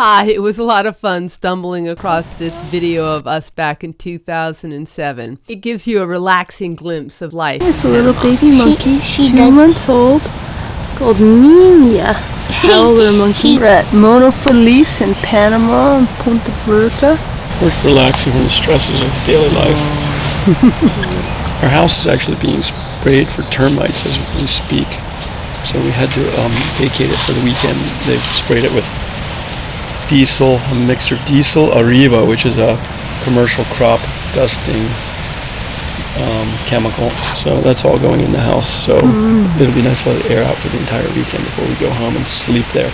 Hi, it was a lot of fun stumbling across this video of us back in 2007. It gives you a relaxing glimpse of life. It's a little baby monkey, she two does- months old, called Nina. Howler monkey. We're at Mono Feliz in Panama and Punta Berta. We're relaxing from the stresses of daily life. Our house is actually being sprayed for termites as we speak. So we had to um, vacate it for the weekend. They've sprayed it with diesel, a mixer diesel Arriva, which is a commercial crop dusting um, chemical. So that's all going in the house. So it'll be nice to let it air out for the entire weekend before we go home and sleep there.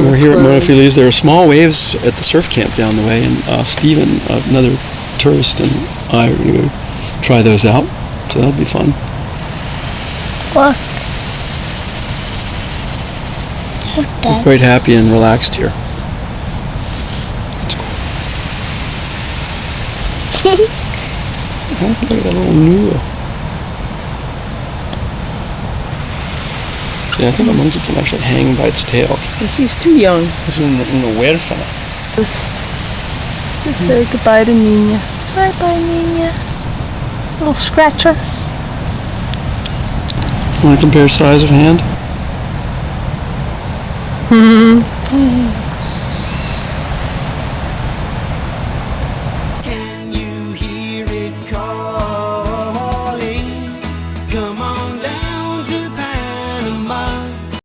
We're here at Mono Feliz. There are small waves at the surf camp down the way, and uh, Steven, another tourist, and I are going to try those out. So that'll be fun. Look, We're quite happy and relaxed here. Oh, look at that little noodle. Yeah, I think a monkey can actually hang by its tail. she's too young. This is in the, in the huérfana. Just say goodbye to Nina. Bye bye, Nina. Little scratcher. Want to compare size of hand? Hmm.